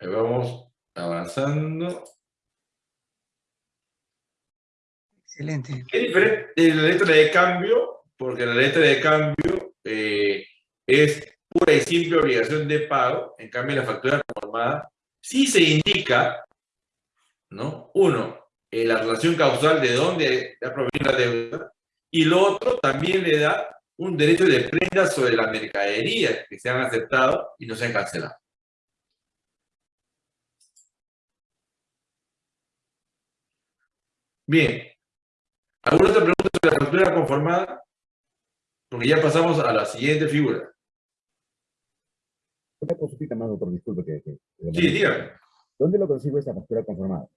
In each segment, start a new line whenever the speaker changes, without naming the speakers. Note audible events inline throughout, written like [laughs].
Ahí vamos avanzando.
Excelente.
Es diferente de la letra de cambio, porque la letra de cambio eh, es pura y simple obligación de pago. En cambio, la factura conformada sí se indica, ¿no? Uno, eh, la relación causal de dónde ha provenido la deuda, y lo otro también le da un derecho de prenda sobre la mercadería que se han aceptado y no se han cancelado. Bien. ¿Alguna otra pregunta sobre la factura conformada? Porque ya pasamos a la siguiente figura.
Una consultita más, doctor, disculpe que... que- que-
Sí, dígame.
¿Dónde lo consigo esa factura conformada?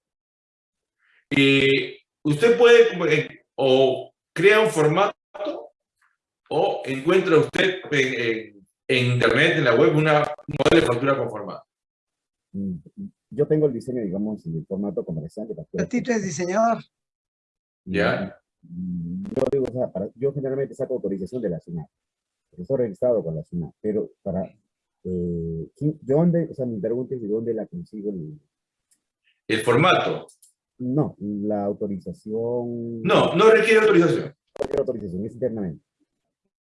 Eh, usted puede eh, o crea un formato o encuentra usted en, en- en internet, en la web, una, un modelo de factura conformada.
Mm, Yo tengo el diseño, digamos, en el formato comercial de factura.
Tito es diseñador.
¿Ya?
Yo digo, o sea, para- yo generalmente saco autorización de la SUNAT. Estoy registrado con la SUNAT, pero para... Eh, ¿quién- ¿De dónde? O sea, mi pregunta es de dónde la consigo. el-
El formato.
no, la autorización...
No, no requiere autorización.
La autorización es internamente.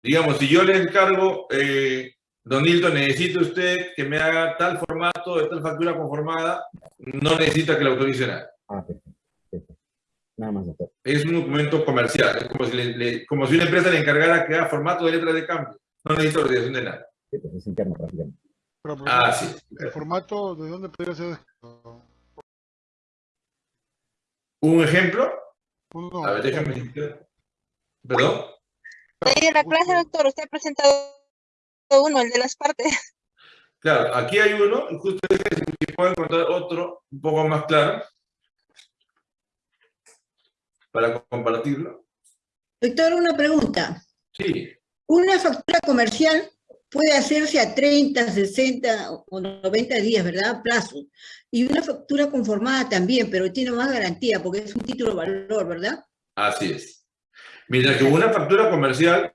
Digamos, si yo le encargo, eh, don Hilton, necesita usted que me haga tal formato de tal factura conformada, no necesita que la autorice nada.
Ah, perfecto. Nada más, doctor.
Es un documento comercial, es como si, le- le- como si una empresa le encargara que haga formato de letra de cambio. No necesita autorización de nada.
Sí, pues es interno prácticamente.
Pero, pero,
Ah, sí.
¿El formato de dónde podría ser?
¿Un ejemplo?
Uno,
A ver, déjame. ¿Perdón?
Ahí en la clase, doctor, usted ha presentado uno, el de las partes.
Claro, aquí hay uno, y justo si puedo encontrar otro un poco más claro para compartirlo.
Doctor, una pregunta.
Sí,
Una factura comercial puede hacerse a 30, 60 o 90 días, ¿verdad? Plazo. Y una factura conformada también, pero tiene más garantía porque es un título de valor, ¿verdad?
así es. Mientras que una factura comercial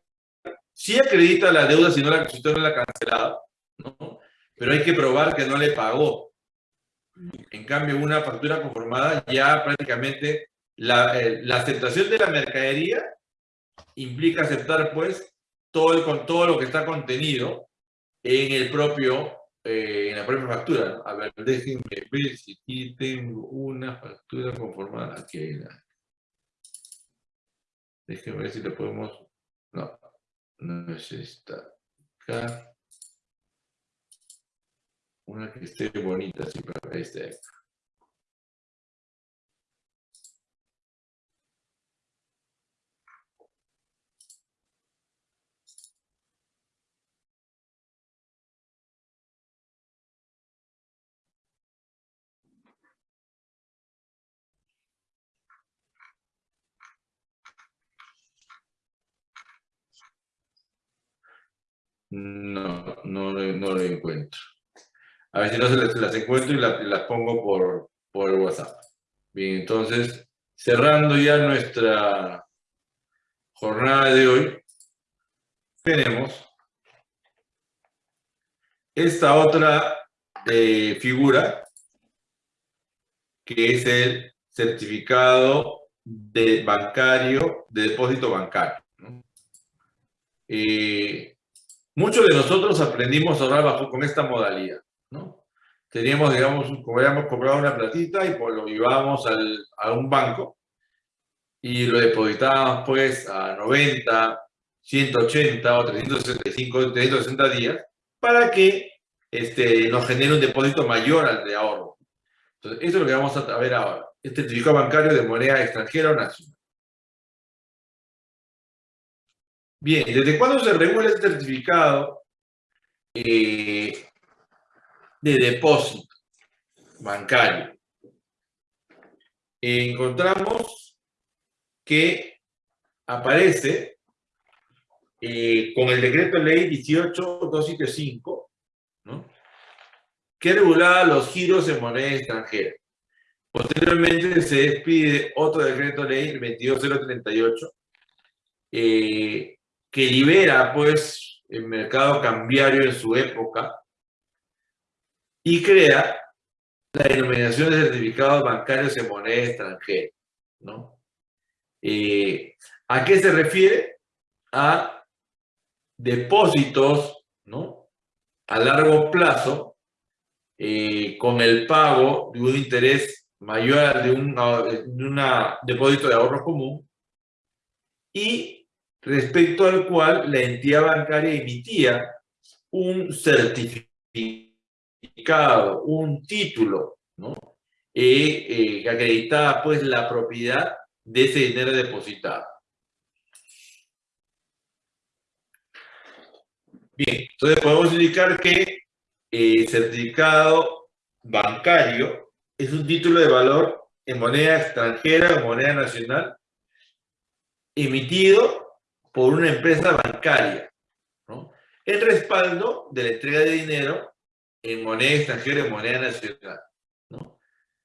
sí acredita la deuda si, no la, si no la ha cancelado, ¿no? pero hay que probar que no le pagó. En cambio, una factura conformada ya prácticamente la, eh, la aceptación de la mercadería implica aceptar pues todo, el, con todo lo que está contenido en el propio, eh, en la propia factura. A ver, déjenme ver si aquí tengo una factura conformada. Aquí hay una. Déjenme ver si le podemos... No, no es esta. Acá. Una que esté bonita, así para este. No, no, no lo encuentro. A si no las, las encuentro y la- y las pongo por, por WhatsApp. Bien, entonces, cerrando ya nuestra jornada de hoy, tenemos esta otra eh, figura, que es el certificado de bancario, de depósito bancario. Eh, muchos de nosotros aprendimos a ahorrar bajo con esta modalidad, ¿no? Teníamos, digamos, habíamos comprado una platita y pues lo llevábamos al, a un banco y lo depositábamos pues a 90, 180 o 365, 360 días para que este, nos genere un depósito mayor al de ahorro. Entonces, eso es lo que vamos a ver ahora. Este certificado bancario de moneda extranjera o nacional. Bien, ¿desde cuándo se regula este certificado eh, de depósito bancario? encontramos que aparece eh, con el decreto ley 18275, ¿no? que regulaba los giros en moneda extranjera. Posteriormente se despide otro decreto ley, el 22038, eh, que libera pues el mercado cambiario en su época y crea la denominación de certificados bancarios en moneda extranjera, ¿no? Eh, ¿A qué se refiere? A depósitos, ¿no? A largo plazo, eh, con el pago de un interés mayor al de un de depósito de ahorro común y respecto al cual la entidad bancaria emitía un certificado, un título, ¿no? Eh, eh, que acreditaba pues la propiedad de ese dinero depositado. Bien, entonces podemos indicar que el certificado bancario es un título de valor en moneda extranjera o moneda nacional emitido por una empresa bancaria. El respaldo de la entrega de dinero en moneda extranjera en moneda nacional.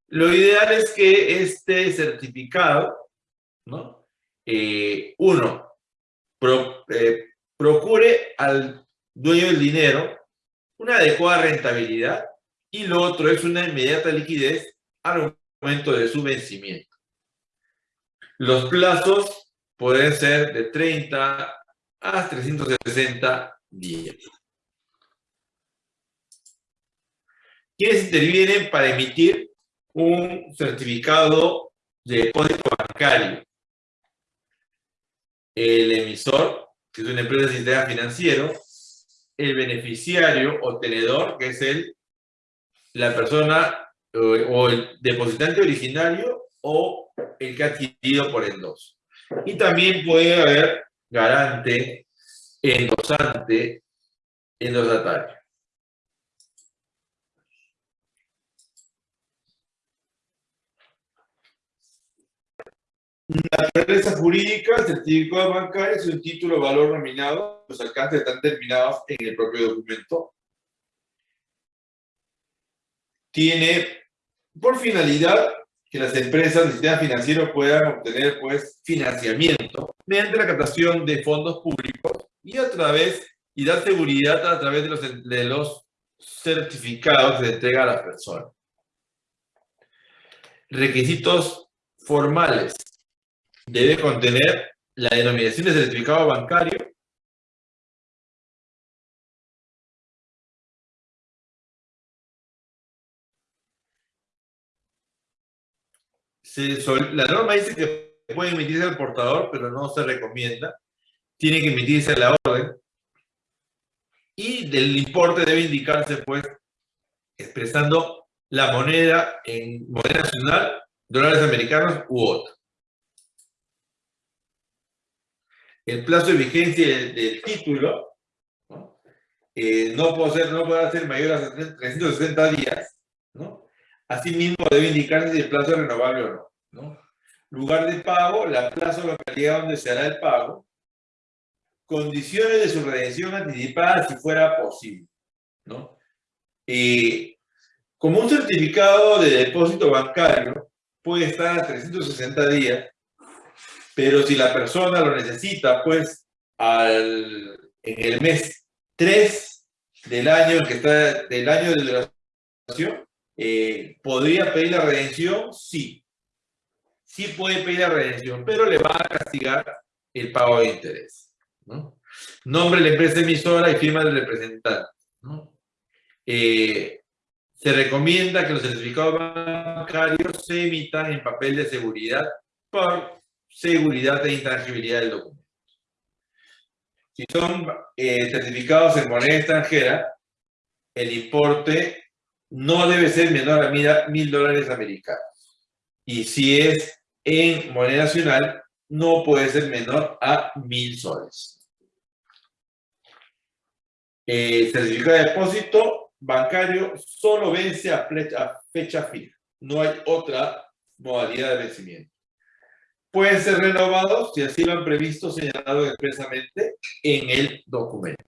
Lo ideal es que este certificado. Eh, uno, eh, procure al dueño del dinero una adecuada rentabilidad y lo otro es una inmediata liquidez al momento de su vencimiento. Los plazos pueden ser de 30 a 360 días. ¿Quiénes intervienen para emitir un certificado de depósito bancario? El emisor, que es una empresa de sistema financiero, el beneficiario o tenedor, que es el, la persona o, o el depositante originario o el que ha adquirido por endoso. Y también puede haber garante, endosante, endosatario. La naturaleza jurídica, certificado bancario es un título valor nominado, los alcances están terminados en el propio documento. Tiene por finalidad las empresas del sistema financiero puedan obtener pues, financiamiento mediante la captación de fondos públicos y a través y dar seguridad a través de los, certificados que entrega a las personas. Requisitos formales. Debe contener la denominación de certificado bancario la norma dice que puede emitirse al portador, pero no se recomienda. Tiene que emitirse la orden. Y del importe debe indicarse, pues, expresando la moneda en moneda nacional, dólares americanos u otro. El plazo de vigencia del, título. Eh, no, puede ser, no puede ser mayor a 360 días, ¿no? Asimismo, debe indicarse si el plazo es renovable o no, Lugar de pago, la plaza o localidad donde se hará el pago. Condiciones de su redención anticipada si fuera posible. ¿no? como un certificado de depósito bancario puede estar a 360 días, pero si la persona lo necesita, pues al, en el mes 3 del año que está, del año de duración, eh, ¿Podría pedir la redención? Sí. Sí puede pedir la redención, pero le va a castigar el pago de interés. ¿no? Nombre de la empresa emisora y firma del representante. Eh, se recomienda que los certificados bancarios se emitan en papel de seguridad por seguridad e intangibilidad del documento. Si son eh, certificados en moneda extranjera, el importe no debe ser menor a mil dólares americanos. Y si es en moneda nacional, no puede ser menor a mil soles. El certificado de depósito bancario solo vence a fecha, fija. No hay otra modalidad de vencimiento. Pueden ser renovados si así lo han previsto señalado expresamente en el documento.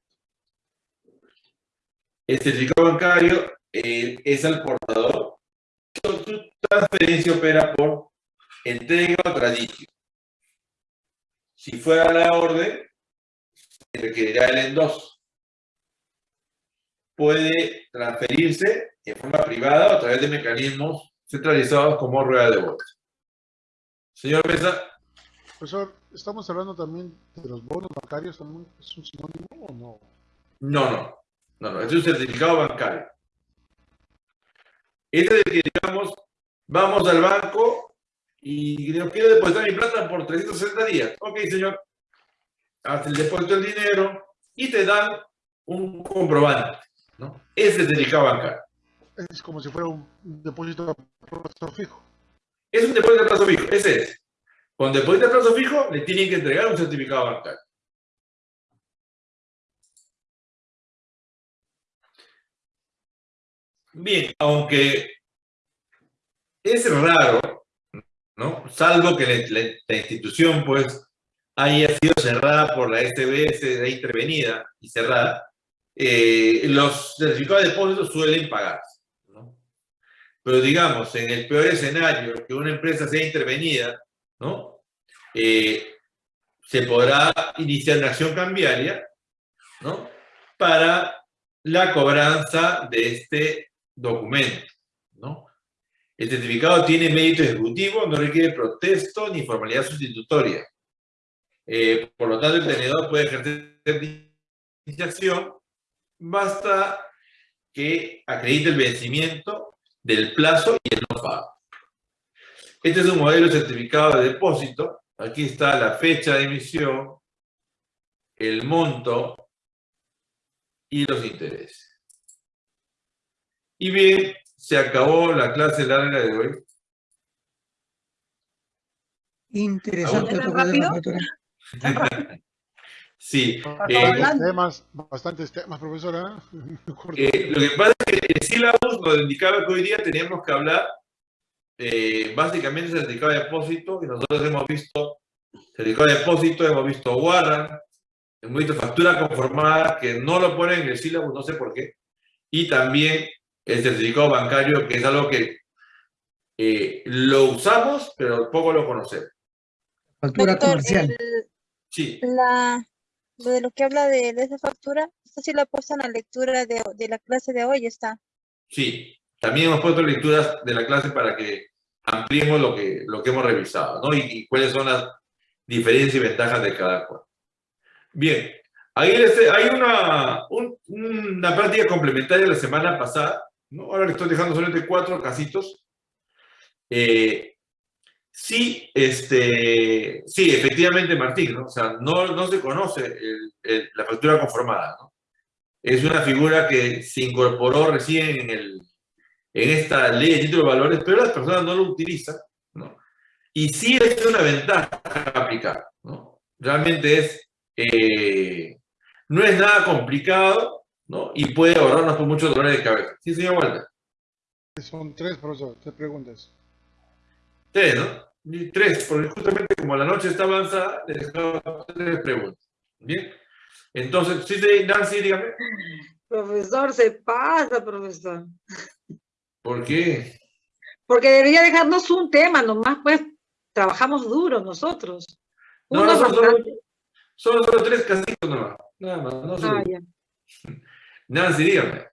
El certificado bancario eh, es al portador. Su transferencia opera por entrega o tradición. Si fuera la orden, se requerirá el endoso. Puede transferirse de forma privada o a través de mecanismos centralizados como rueda de bolsa. Señor Mesa,
Profesor, estamos hablando también de los bonos bancarios, es un sinónimo o no?
no, no, no, no, es un certificado bancario. Este es el que, digamos, vamos al banco y nos quiero depositar mi plata por 360 días. Ok, señor, hace el depósito del dinero y te dan un comprobante, ¿no? Ese es certificado bancario.
Es como si fuera un depósito a plazo fijo.
Es un depósito de plazo fijo, ese es. Con depósito de plazo fijo le tienen que entregar un certificado bancario. Bien, aunque es raro, ¿no? Salvo que la, institución, pues, haya sido cerrada por la SBS, intervenida y cerrada, eh, los certificados de depósito suelen pagarse, ¿no? Pero digamos, en el peor escenario, que una empresa sea intervenida, ¿no? Eh, se podrá iniciar una acción cambiaria, ¿no? Para la cobranza de este documento, ¿no? El certificado tiene mérito ejecutivo, no requiere protesto ni formalidad sustitutoria. Eh, por lo tanto, el tenedor puede ejercer iniciación, basta que acredite el vencimiento del plazo y el no pago. Este es un modelo de certificado de depósito. Aquí está la fecha de emisión, el monto y los intereses. Y bien, se acabó la clase larga de hoy.
Interesante. [laughs]
Sí, eh,
temas, bastantes temas, profesora. [laughs] Corto.
Eh, lo que pasa es que el sílabus nos indicaba que hoy día teníamos que hablar eh, básicamente del certificado de depósito, y nosotros hemos visto certificado de depósito, hemos visto warrant, hemos visto factura conformada, que no lo ponen en el sílabus, no sé por qué, y también el certificado bancario, que es algo que eh, lo usamos, pero poco lo conocemos.
Factura
Doctor,
comercial.
el-
Sí,
la, lo de lo que habla de, de esa factura, esto sí lo ha puesto en la lectura de, de la clase de hoy, está.
sí. También hemos puesto lecturas de la clase para que ampliemos lo que, lo que hemos revisado, ¿no? Y, y cuáles son las diferencias y ventajas de cada cual. Bien, ahí les- hay una, un- una práctica complementaria la semana pasada, ¿no? Ahora le estoy dejando solamente cuatro casitos. Eh, sí, este, sí, efectivamente, Martín, ¿no? O sea, no, no se conoce la factura conformada, ¿no? Es una figura que se incorporó recién en, el, en esta ley de títulos de valores, pero las personas no lo utilizan, ¿no? Y sí es una ventaja aplicar, ¿no? Realmente es, eh, no es nada complicado, ¿no? Y puede ahorrarnos por muchos dolores de cabeza. Sí, señor Walter.
Son tres, profesor, tres preguntas.
Tres, ¿no? Y Tres, porque justamente como la noche está avanzada, les dejaba tres preguntas. Bien. Entonces, sí, Nancy, dígame.
Profesor, se pasa, profesor.
¿Por qué?
Porque debería dejarnos un tema, nomás pues trabajamos duro nosotros.
No, no, son solo, son solo tres casitos nomás. Nada más, no
Ah, ya. [laughs]
Nancy, dígame.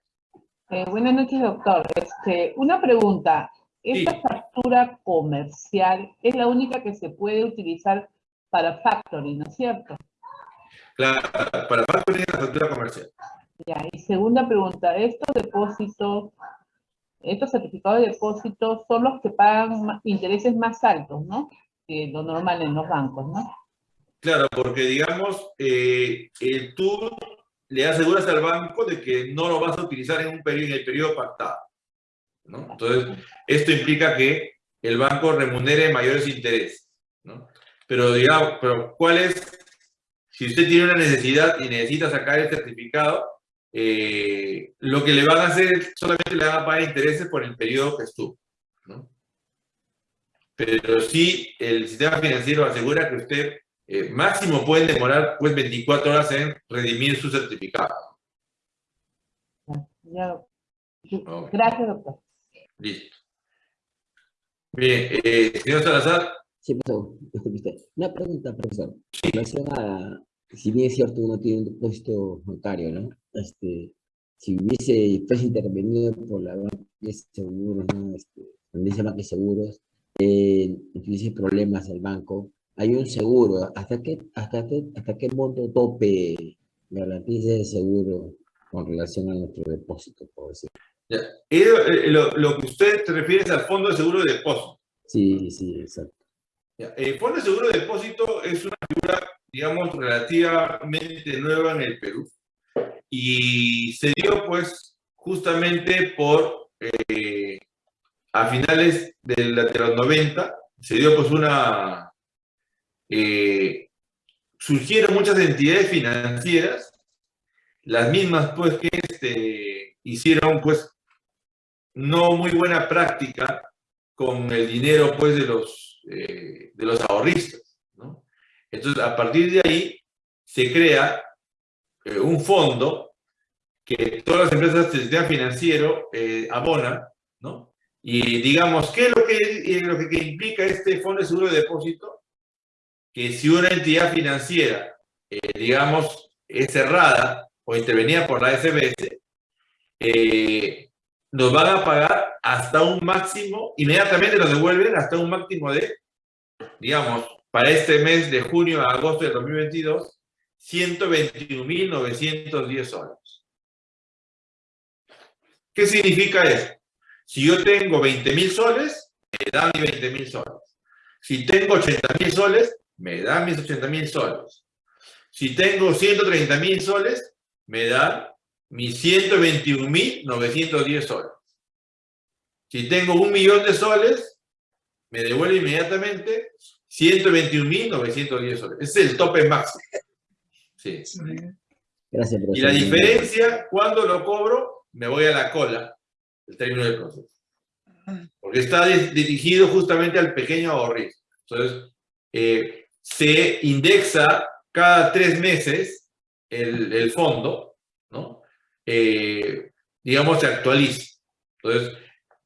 Eh, buenas noches, doctor. Este, una pregunta. ¿Esta
Sí.
factura comercial es la única que se puede utilizar para factoring, ¿no es cierto?
Claro, para factoring es la factura comercial.
Ya, y segunda pregunta, estos depósitos, estos certificados de depósito son los que pagan intereses más altos, ¿no? Que lo normal en los bancos, ¿no?
Claro, porque digamos, eh, eh, tú le aseguras al banco de que no lo vas a utilizar en un periodo, en el periodo pactado. ¿no? Entonces, esto implica que el banco remunere mayores intereses. Pero digamos, pero ¿cuál es? Si usted tiene una necesidad y necesita sacar el certificado, eh, lo que le van a hacer es solamente le van a pagar intereses por el periodo que estuvo. Pero sí, el sistema financiero asegura que usted eh, máximo puede demorar pues 24 horas en redimir su certificado.
Ya. Gracias, doctor.
Listo. Bien, eh, señor Salazar,
Sí, profesor. Una pregunta, profesor. A, si bien es cierto, uno tiene un depósito bancario, ¿no? Este, si hubiese, fuese intervenido por la banca de seguros, ¿no? Este, cuando dice banca de seguros, eh, tuviese problemas el banco, hay un seguro, ¿hasta qué, hasta qué, hasta qué monto tope garantiza ese seguro con relación a nuestro depósito, por decir?
Ya. Eh, lo, lo que usted se refiere es al Fondo de Seguro de Depósito.
Sí, sí, exacto.
Ya, El Fondo de Seguro de Depósito es una figura, digamos, relativamente nueva en el Perú y se dio, pues, justamente por, eh, a finales de, la- de los 90, se dio, pues, una, eh, surgieron muchas entidades financieras, las mismas, pues, que este, hicieron, pues, no muy buena práctica con el dinero, pues, de los, eh, de los ahorristas, ¿no? Entonces, a partir de ahí, se crea eh, un fondo que todas las empresas del sistema financiero abonan, ¿no? Y digamos, ¿qué es lo que, lo que implica este fondo de seguro de depósito? Que si una entidad financiera, eh, digamos, es cerrada o intervenida por la SBS, eh, nos van a pagar hasta un máximo, inmediatamente nos devuelven hasta un máximo de, digamos, para este mes de junio a agosto de 2022, 121.910 soles. ¿Qué significa eso? Si yo tengo 20.000 soles, me dan mis 20.000 soles. Si tengo 80.000 soles, me dan mis 80.000 soles. Si tengo 130.000 soles, me dan mis 121.910 soles. Si tengo un millón de soles, me devuelve inmediatamente 121.910 soles. Ese es el tope máximo. Sí.
Gracias,
Y la
profesor.
diferencia, cuando lo cobro, me voy a la cola, el término del proceso. Porque está di- dirigido justamente al pequeño ahorrista. Entonces, eh, se indexa cada tres meses el, el fondo, ¿no? Eh, digamos, se actualiza. Entonces,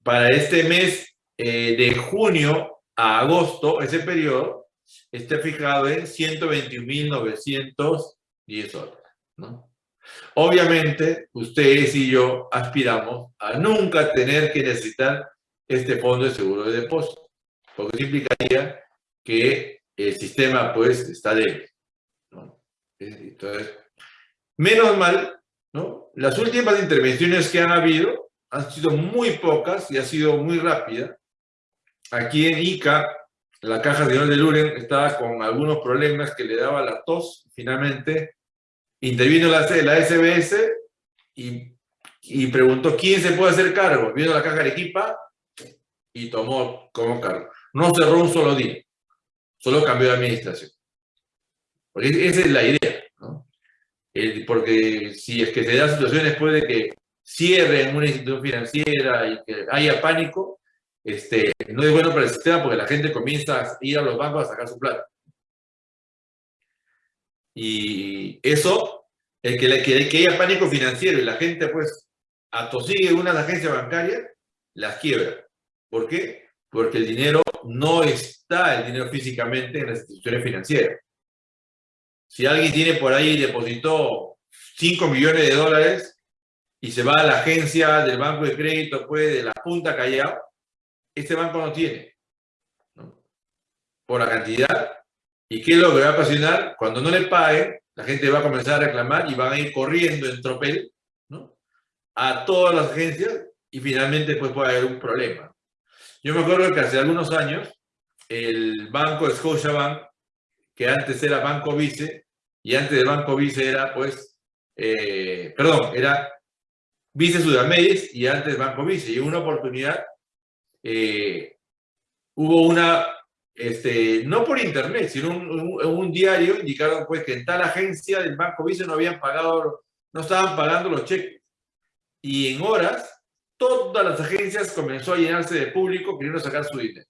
para este mes eh, de junio a agosto, ese periodo, está fijado en 121.910 soles, ¿no? Obviamente, ustedes y yo aspiramos a nunca tener que necesitar este fondo de seguro de depósito, porque implicaría que el sistema, pues, está débil. Entonces, menos mal, ¿no? Las últimas intervenciones que han habido han sido muy pocas y ha sido muy rápida. Aquí en Ica, la caja señor de Luren estaba con algunos problemas que le daba la tos. Finalmente, intervino la, la SBS y, y preguntó quién se puede hacer cargo. Vino la caja de Arequipa y tomó como cargo. No cerró un solo día, solo cambió de administración. Porque esa es la idea, ¿no? Porque si es que se dan situaciones puede que cierren una institución financiera y que haya pánico, este, no es bueno para el sistema porque la gente comienza a ir a los bancos a sacar su plata. Y eso, el que, que, que haya pánico financiero y la gente pues atosigue unas agencias bancarias, las quiebra. ¿Por qué? Porque el dinero no está, el dinero físicamente en las instituciones financieras. Si alguien tiene por ahí, depositó 5 millones de dólares y se va a la agencia del banco de crédito, pues, de la Punta Callao, este banco no tiene. Por la cantidad. ¿Y qué es lo que va a ocasionar? Cuando no le paguen, la gente va a comenzar a reclamar y van a ir corriendo en tropel a todas las agencias y finalmente pues puede haber un problema. Yo me acuerdo que hace algunos años el banco de Scotiabank, que antes era Banco Vice, y antes del Banco Vice era pues, eh, perdón, era Vice Sudameris y antes Banco Vice. Y una oportunidad eh, hubo una, este, no por internet, sino un, un, un, diario indicaron pues que en tal agencia del Banco Vice no habían pagado, no estaban pagando los cheques. Y en horas, todas las agencias comenzó a llenarse de público queriendo sacar su dinero.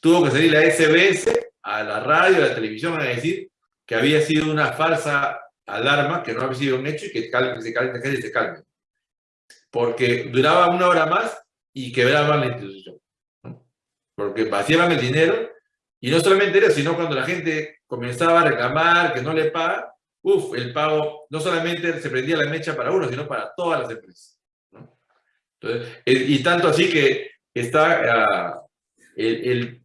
Tuvo que salir la SBS a la radio, a la televisión a decir que había sido una falsa alarma, que no había sido un hecho y que, calme, se calme, que se calme. Porque duraba una hora más y quebraban la institución. Porque vaciaban el dinero y no solamente era, sino cuando la gente comenzaba a reclamar que no le paga, uf, el pago no solamente se prendía la mecha para uno, sino para todas las empresas. Y tanto así que está ah, el, el-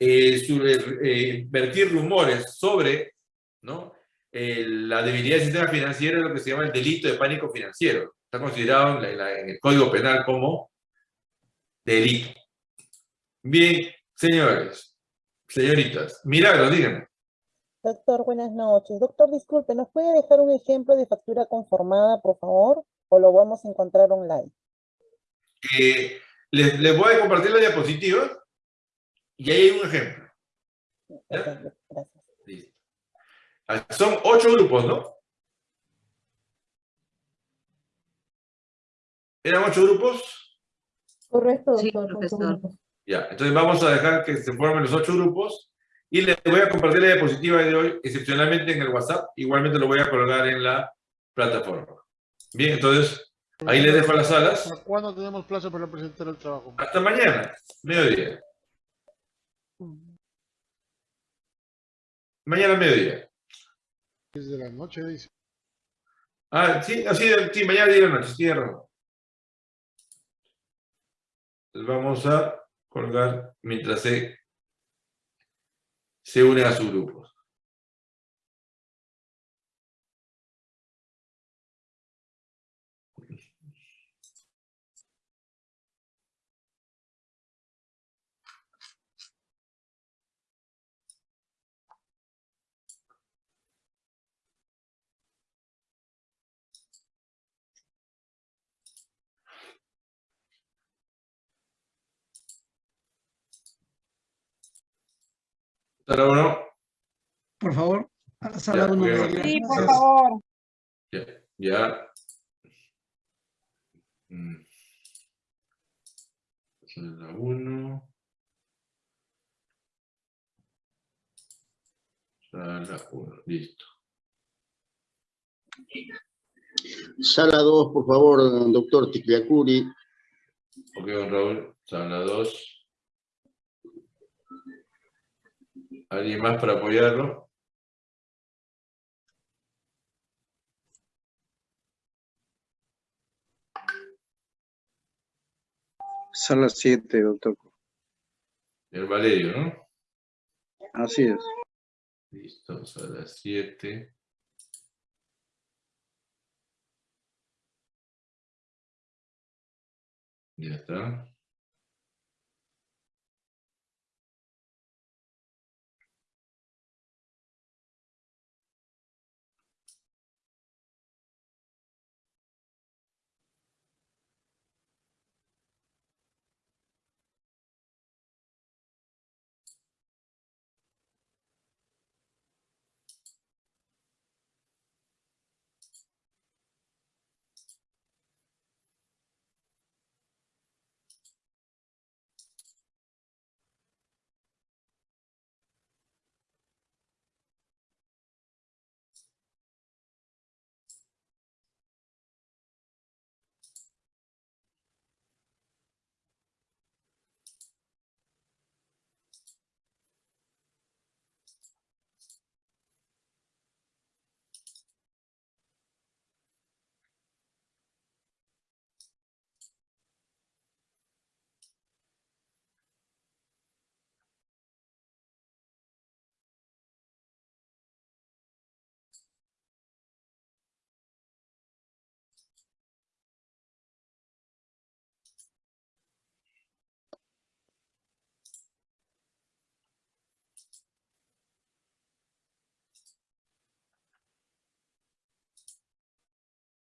eh, vertir rumores sobre ¿no? La debilidad del sistema financiero es lo que se llama el delito de pánico financiero. Está considerado en, el Código Penal como delito. Bien, señores, señoritas, milagros, díganme.
Doctor, buenas noches. Doctor, disculpe, ¿nos puede dejar un ejemplo de factura conformada, por favor? ¿O lo vamos a encontrar online?
Eh, les, les voy a compartir la diapositiva y ahí hay un ejemplo.
gracias.
Listo. Ah, Son ocho grupos, ¿no? ¿Eran ocho grupos?
Correcto,
Sí,
doctor.
profesor.
Ya, entonces vamos a dejar que se formen los ocho grupos y les voy a compartir la diapositiva de hoy, excepcionalmente en el WhatsApp, igualmente lo voy a colgar en la plataforma. Bien, entonces ahí les dejo las salas.
¿Para cuándo tenemos plazo para presentar el trabajo?
Hasta mañana, mediodía. Mañana mediodía.
Desde la noche, dice.
Ah, sí, así, sí, mañana día de la noche. Entonces vamos a colgar mientras se, se unen a su grupo. Sala uno,
Por favor, a la sala
Ya,
uno.
ok.
María.
Sí, por favor.
ya, ya. Mm. Sala uno. Sala uno, listo.
Sala 2, por favor, doctor Ticliacuri.
Ok, don Raúl, sala dos. ¿Alguien más para apoyarlo?
Sala 7, doctor.
El Valerio, ¿no?
Así es.
Listo, sala siete. Ya está.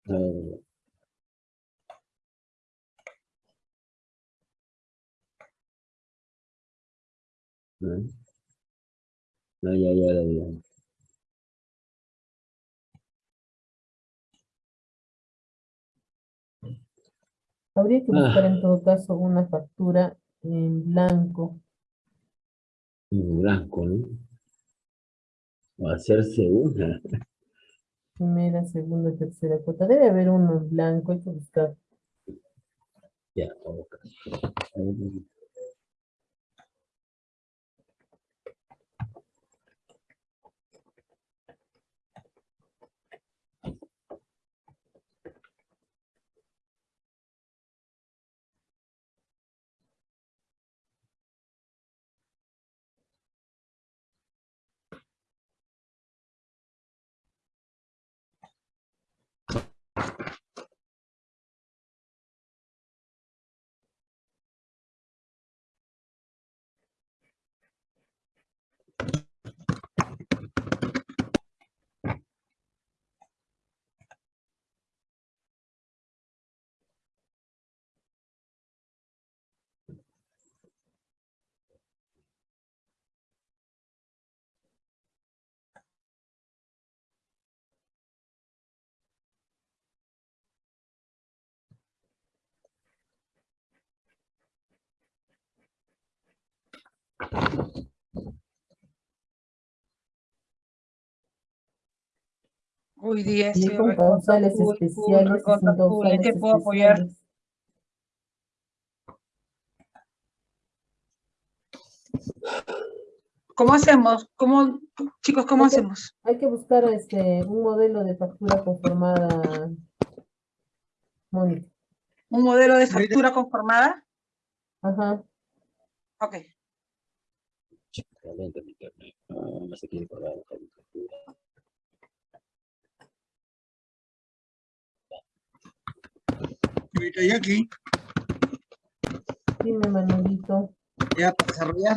Eh, ¿no? No, ya, ya, ya.
Habría que
Ah.
buscar en todo caso una factura en blanco.
En blanco, ¿no? O hacerse una.
Primera, segunda, tercera cuota. Debe haber uno en blanco, hay que buscar.
Ya, ok. A
Hoy día
Y
sí,
con
full,
especiales.
¿En qué puedo apoyar? ¿Cómo hacemos? ¿Cómo, chicos, cómo
Hay que-
hacemos?
Hay que buscar este, un modelo de factura conformada, Mónica.
¿Un modelo de factura conformada?
Ajá.
Ok.
Realmente mi internet. No, no se quiere pagar la factura.
Señorita Jackie,
Dime, Manuelito.
ya para desarrollar.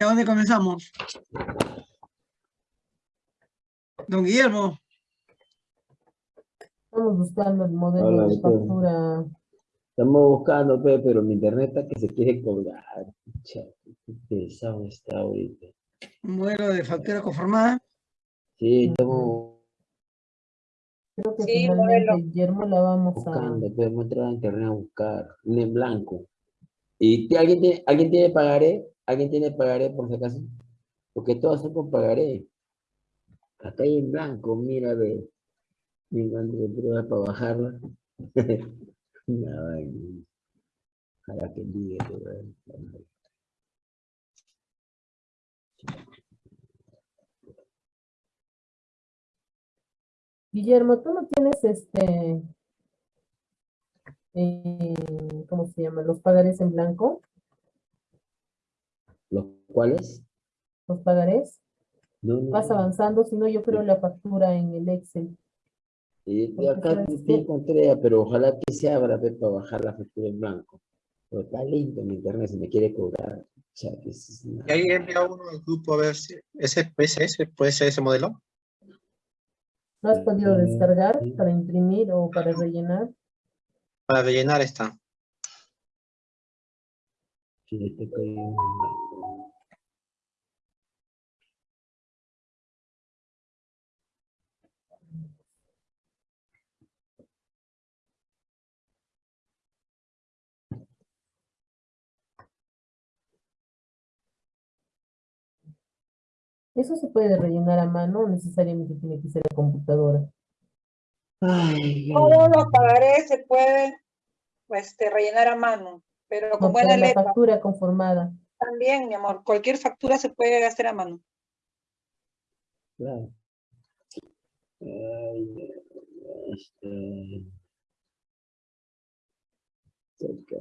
¿De dónde comenzamos? Don Guillermo,
Estamos buscando el modelo
Hola,
de factura.
Estamos buscando, pe, pero mi internet está que se quiere colgar. Qué pesado está ahorita.
un modelo de factura conformada.
Sí, estamos
Creo que
Sí,
finalmente,
modelo.
Guillermo, la vamos a...
buscando, pero hemos entrado a internet a buscar. Un en blanco. ¿Y alguien tiene, alguien tiene pagaré? ¿Alguien tiene pagaré por si acaso? Porque todas son con pagaré. Acá hay en blanco, mira, ve. Me de pruebas para bajarla. [laughs] Vaina. Ojalá que diga que va a bajar.
Guillermo, tú no tienes este... eh, ¿Cómo se llama? ¿Los pagarés en blanco?
¿Los cuales?
¿Los pagarés?
No, no,
Vas avanzando, si no yo creo la factura en el Excel.
Y de
Porque
acá
qué?
encontré, pero ojalá que se abra para bajar la factura en blanco. Pero está lento mi internet, se me quiere cobrar. O sea, que es una-
Y ahí envía uno al grupo a ver si ese, ese, ese puede ser ese modelo.
¿No has podido
Mm,
descargar para imprimir o para rellenar?
Para rellenar está.
Sí, este
Eso se puede rellenar a mano, necesariamente tiene que ser a computadora.
Ay,
Todos los pagarés se pueden este, rellenar a mano, pero con
No,
buena
la
letra.
factura conformada.
También, mi amor, cualquier factura se puede hacer a mano.
claro. Ay, este... cerca.